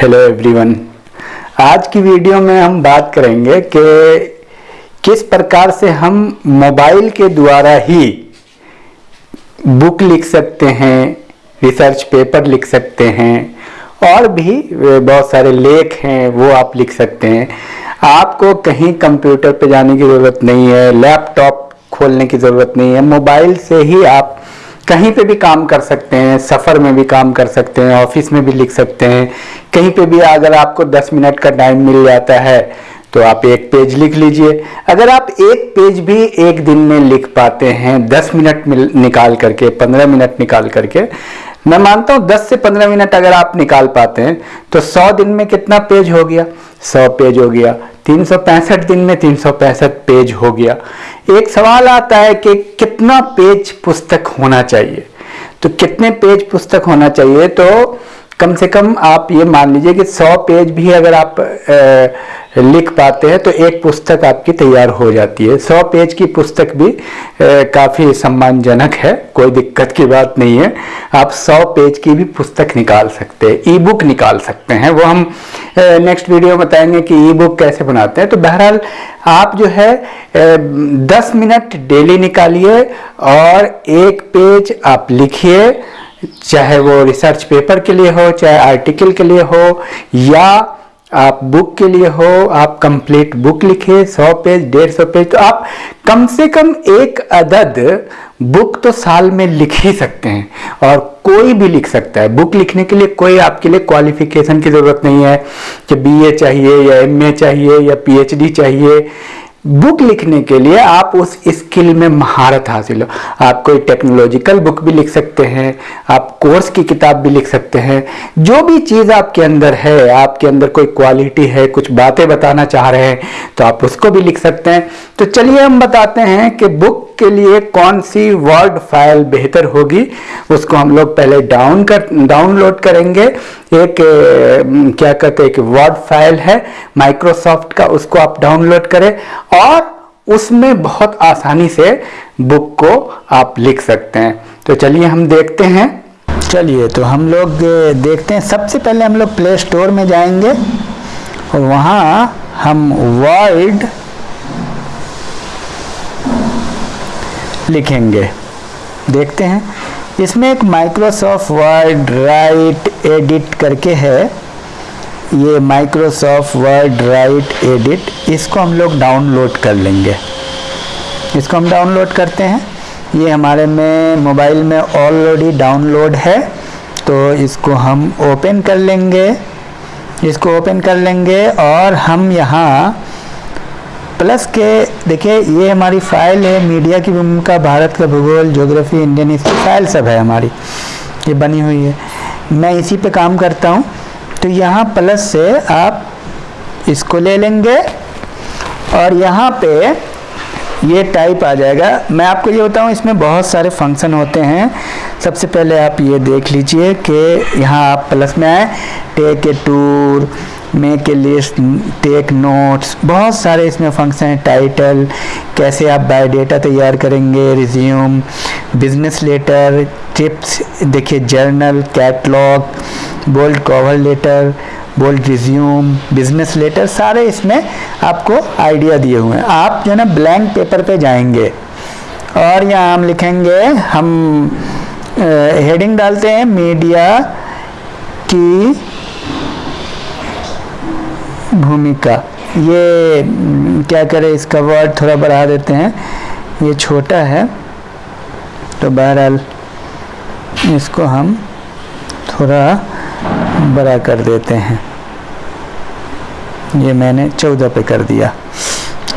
Hello everyone आज की video में हम बात करेंगे कि किस प्रकार से हम मोबाइल के द्वारा ही बुक लिख सकते हैं रिसर्च पेपर लिख सकते हैं, और भी बहुत सारे लेख हैं, वो आप लिख सकते हैं। आपको कहीं कंप्यूटर पे जाने की ज़रूरत नहीं है लैपटॉप खोलने की ज़रूरत नहीं है मोबाइल से ही आप कहीं पे भी काम कर सकते हैं, सफ़र में भी काम कर सकते हैं, ऑफ़िस में भी लिख सकते हैं, कहीं पे भी अगर आपको 10 मिनट का टाइम मिल जाता है तो आप एक पेज लिख लीजिए। अगर आप एक पेज भी एक दिन में लिख पाते हैं 10 मिनट निकाल करके 15 मिनट निकाल करके मैं मानता हूँ 10 से 15 मिनट अगर आप निकाल पाते हैं तो 100 दिन में कितना पेज हो गया? 100 पेज हो गया। तीन सौ पैंसठ दिन में तीन सौ पैंसठ पेज हो गया। एक सवाल आता है कि कितना पेज पुस्तक होना चाहिए? तो कितने पेज पुस्तक होना चाहिए? तो कम से कम आप ये मान लीजिए कि 100 पेज भी अगर आप लिख पाते हैं तो एक पुस्तक आपकी तैयार हो जाती है। सौ पेज की पुस्तक भी काफ़ी सम्मानजनक है, कोई दिक्कत की बात नहीं है। आप सौ पेज की भी पुस्तक निकाल सकते हैं ई बुक निकाल सकते हैं। वो हम नेक्स्ट वीडियो बताएँगे कि ई बुक कैसे बनाते हैं। तो बहरहाल, आप जो है दस मिनट डेली निकालिए और एक पेज आप लिखिए, चाहे वो रिसर्च पेपर के लिए हो, चाहे आर्टिकल के लिए हो, या आप बुक के लिए हो, आप कंप्लीट बुक लिखे 100 पेज डेढ़ सौ पेज तो आप कम से कम एक अदद बुक तो साल में लिख ही सकते हैं। और कोई भी लिख सकता है। बुक लिखने के लिए कोई आपके लिए क्वालिफिकेशन की ज़रूरत नहीं है कि बीए चाहिए या एमए चाहिए या पीएचडी चाहिए। बुक लिखने के लिए आप उस स्किल में महारत हासिल हो। आप कोई टेक्नोलॉजिकल बुक भी लिख सकते हैं, आप कोर्स की किताब भी लिख सकते हैं। जो भी चीज़ आपके अंदर है, आपके अंदर कोई क्वालिटी है, कुछ बातें बताना चाह रहे हैं तो आप उसको भी लिख सकते हैं। तो चलिए हम बताते हैं कि बुक के लिए कौन सी वर्ड फ़ाइल बेहतर होगी, उसको हम लोग पहले डाउन कर डाउनलोड करेंगे। एक क्या कहते हैं कि वर्ड फ़ाइल है माइक्रोसॉफ्ट का, उसको आप डाउनलोड करें और उसमें बहुत आसानी से बुक को आप लिख सकते हैं। तो चलिए हम देखते हैं। चलिए तो हम लोग देखते हैं। सबसे पहले हम लोग प्ले स्टोर में जाएँगे और वहाँ हम वर्ड लिखेंगे। देखते हैं। इसमें एक माइक्रोसॉफ्ट वर्ड राइट एडिट करके है। ये माइक्रोसॉफ्ट वर्ड राइट एडिट इसको हम लोग डाउनलोड कर लेंगे। इसको हम डाउनलोड करते हैं। ये हमारे में मोबाइल में ऑलरेडी डाउनलोड है। तो इसको हम ओपन कर लेंगे। इसको ओपन कर लेंगे और हम यहाँ प्लस के, देखिए, ये हमारी फ़ाइल है मीडिया की भूमिका, भारत का भूगोल ज्योग्राफी इंडियन हिस्ट्री फ़ाइल सब है हमारी। ये बनी हुई है। मैं इसी पे काम करता हूँ। तो यहाँ प्लस से आप इसको ले लेंगे और यहाँ पे ये टाइप आ जाएगा। मैं आपको ये बताऊँ, इसमें बहुत सारे फ़ंक्शन होते हैं। सबसे पहले आप ये देख लीजिए कि यहाँ आप प्लस में आए। Take a tour make a list take notes बहुत सारे इसमें फ़ंक्शन हैं टाइटल कैसे आप बायोडेटा तैयार करेंगे रिज्यूम बिज़नेस लेटर टिप्स देखिए journal catalogue bold cover letter bold resume business letter सारे इसमें आपको आइडिया दिए हुए हैं। आप जो है ना ब्लैंक पेपर पे जाएँगे और यहाँ हम लिखेंगे, हम हेडिंग डालते हैं मीडिया की भूमिका। ये क्या करें, इसका वर्ड थोड़ा बढ़ा देते हैं। ये छोटा है तो बहरहाल इसको हम थोड़ा बड़ा कर देते हैं। ये मैंने चौदह पे कर दिया,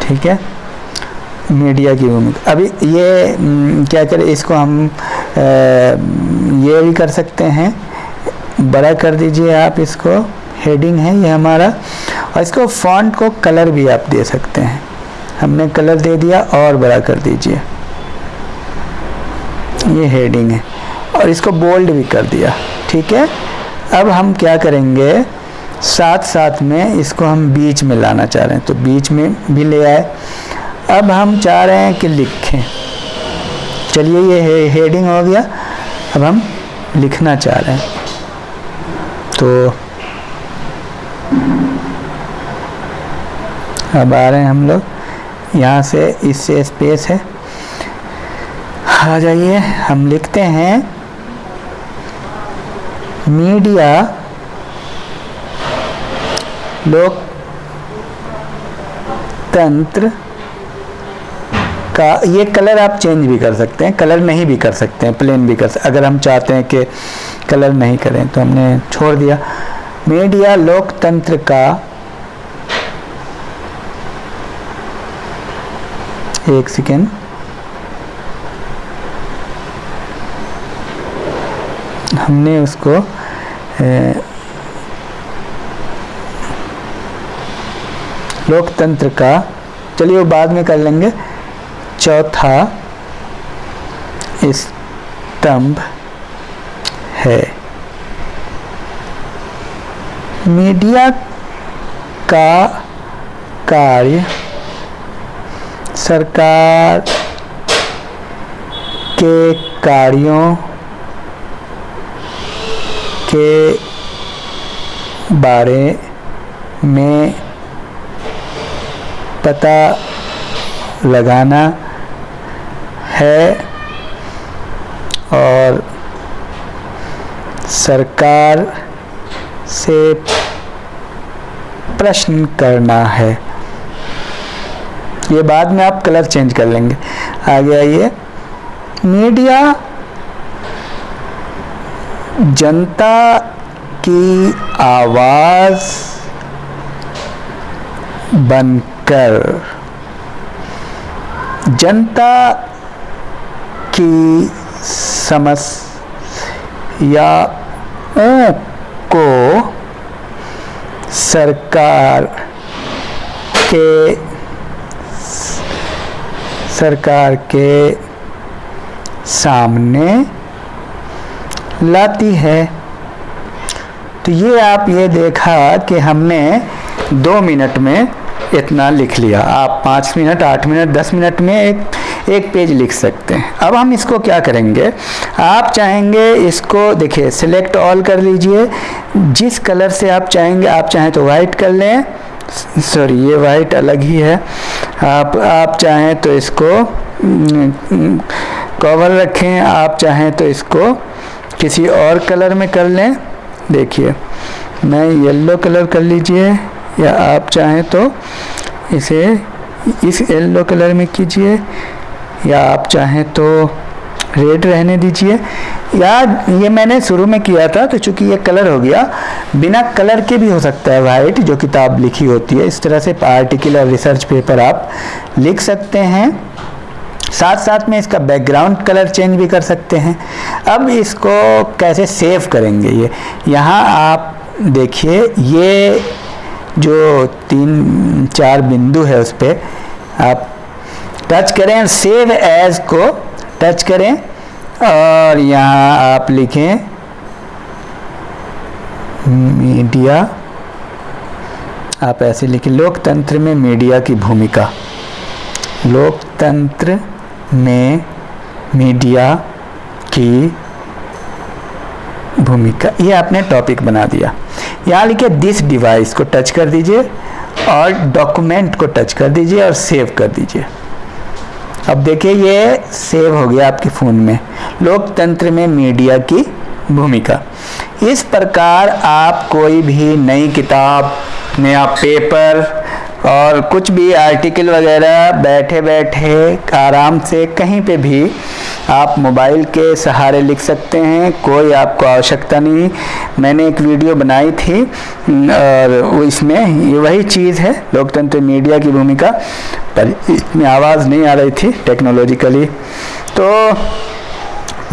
ठीक है? मीडिया की भूमिका। अभी ये क्या करें, इसको हम ये भी कर सकते हैं। बड़ा कर दीजिए आप इसको। हेडिंग है ये हमारा। और इसको फॉन्ट को कलर भी आप दे सकते हैं। हमने कलर दे दिया और बड़ा कर दीजिए। ये हेडिंग है। और इसको बोल्ड भी कर दिया। ठीक है? अब हम क्या करेंगे? साथ साथ में इसको हम बीच में लाना चाह रहे हैं। तो बीच में भी ले आए। अब हम चाह रहे हैं कि लिखें। चलिए ये हे, हेडिंग हो गया। अब हम लिखना चाह रहे हैं। तो अब आ रहे हैं हम लोग। यहाँ से इससे स्पेस है। आ जाइए, हम लिखते हैं। मीडिया लोकतंत्र का, ये कलर आप चेंज भी कर सकते हैं कलर नहीं भी कर सकते हैं प्लेन भी कर सकते अगर हम चाहते हैं कि कलर नहीं करें तो हमने छोड़ दिया। मीडिया लोकतंत्र का एक सेकेंड। हमने उसको लोकतंत्र का, चलिए वो बाद में कर लेंगे। चौथा स्तंभ है। मीडिया का कार्य सरकार के कार्यों के बारे में पता लगाना है और सरकार से प्रश्न करना है। ये बाद में आप कलर चेंज कर लेंगे। आगे आइए। मीडिया जनता की आवाज़ बनकर, जनता की समस्याओं को सरकार के सरकार के सामने लाती है। तो ये आप ये देखा कि हमने दो मिनट में इतना लिख लिया। आप पाँच मिनट, आठ मिनट, दस मिनट में एक एक पेज लिख सकते हैं। अब हम इसको क्या करेंगे? आप चाहेंगे इसको, देखिए सिलेक्ट ऑल कर लीजिए। जिस कलर से आप चाहेंगे, आप चाहें तो वाइट कर लें। सॉरी ये वाइट अलग ही है। आप आप चाहें तो इसको कवर रखें, आप चाहें तो इसको किसी और कलर में कर लें। देखिए, मैं येलो कलर कर लीजिए, या आप चाहें तो इसे इस येलो कलर में कीजिए, या आप चाहें तो रेड रहने दीजिए। या ये मैंने शुरू में किया था तो चूँकि ये कलर हो गया, बिना कलर के भी हो सकता है वाइट जो किताब लिखी होती है। इस तरह से पार्टिकुलर रिसर्च पेपर आप लिख सकते हैं। साथ साथ में इसका बैकग्राउंड कलर चेंज भी कर सकते हैं। अब इसको कैसे सेव करेंगे ये? यहाँ आप देखिए, ये जो तीन, चार बिंदु है उस पर आप टच करें सेव एज को टच करें और यहाँ आप लिखें मीडिया आप ऐसे लिखें, लोकतंत्र में मीडिया की भूमिका। लोकतंत्र में मीडिया की भूमिका। ये आपने टॉपिक बना दिया। यहाँ लिखे दिस डिवाइस को टच कर दीजिए और डॉक्यूमेंट को टच कर दीजिए और सेव कर दीजिए। अब देखिए, ये सेव हो गया आपके फ़ोन में। लोकतंत्र में मीडिया की भूमिका। इस प्रकार आप कोई भी नई किताब, नया पेपर और कुछ भी आर्टिकल वगैरह बैठे बैठे आराम से कहीं पे भी आप मोबाइल के सहारे लिख सकते हैं, कोई आपको आवश्यकता नहीं। मैंने एक वीडियो बनाई थी, और इसमें ये वही चीज़ है, लोकतंत्र मीडिया की भूमिका। पर इसमें आवाज़ नहीं आ रही थी टेक्नोलॉजिकली तो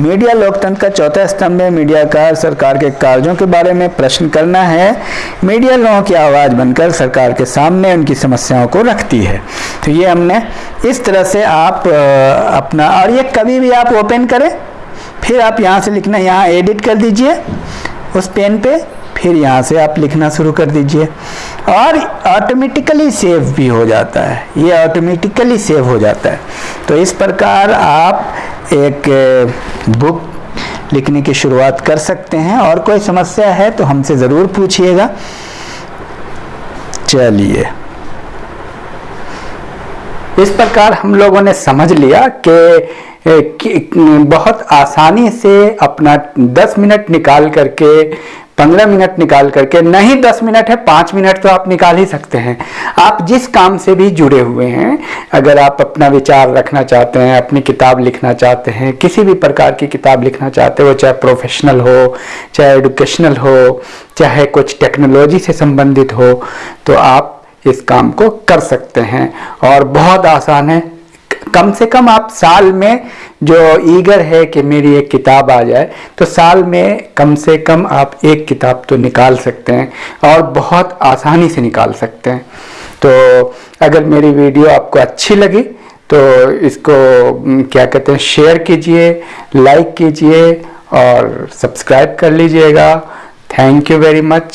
मीडिया लोकतंत्र का चौथा स्तंभ है मीडिया का, सरकार के कार्यों के बारे में प्रश्न करना है। मीडिया लोगों की आवाज़ बनकर सरकार के सामने उनकी समस्याओं को रखती है। तो ये हमने इस तरह से आप अपना, और ये कभी भी आप ओपन करें, फिर आप यहाँ से लिखना, यहाँ एडिट कर दीजिए, उस पेन पे फिर यहाँ से आप लिखना शुरू कर दीजिए। और ऑटोमेटिकली सेव भी हो जाता है। ये ऑटोमेटिकली सेव हो जाता है। तो इस प्रकार आप एक बुक लिखने की शुरुआत कर सकते हैं। और कोई समस्या है तो हमसे ज़रूर पूछिएगा। चलिए। इस प्रकार हम लोगों ने समझ लिया कि बहुत आसानी से अपना 10 मिनट निकाल करके 15 मिनट निकाल करके नहीं 10 मिनट है 5 मिनट तो आप निकाल ही सकते हैं। आप जिस काम से भी जुड़े हुए हैं, अगर आप अपना विचार रखना चाहते हैं, अपनी किताब लिखना चाहते हैं, किसी भी प्रकार की किताब लिखना चाहते हो, चाहे प्रोफेशनल हो, चाहे एडुकेशनल हो, चाहे कुछ टेक्नोलॉजी से संबंधित हो तो आप इस काम को कर सकते हैं। और बहुत आसान है कम से कम आप साल में जो ईगर है कि मेरी एक किताब आ जाए तो साल में कम से कम आप एक किताब तो निकाल सकते हैं और बहुत आसानी से निकाल सकते हैं। तो अगर मेरी वीडियो आपको अच्छी लगी तो इसको क्या कहते हैं, शेयर कीजिए, लाइक कीजिए और सब्सक्राइब कर लीजिएगा। Thank you very much.